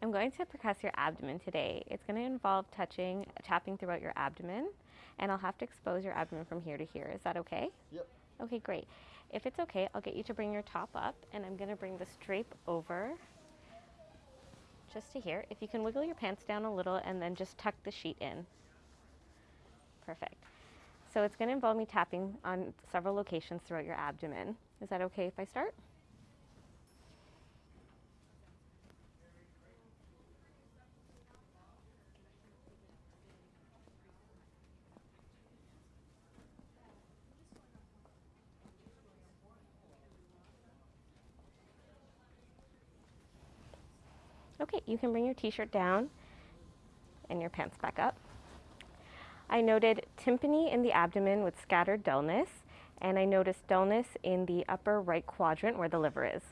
I'm going to percuss your abdomen today. It's going to involve touching, tapping throughout your abdomen, and I'll have to expose your abdomen from here to here. Is that okay? Yep. Okay, great. If it's okay, I'll get you to bring your top up, and I'm going to bring this drape over just to here. If you can wiggle your pants down a little and then just tuck the sheet in. Perfect. So it's going to involve me tapping on several locations throughout your abdomen. Is that okay if I start? Okay, you can bring your t-shirt down and your pants back up. I noted tympany in the abdomen with scattered dullness, and I noticed dullness in the upper right quadrant where the liver is.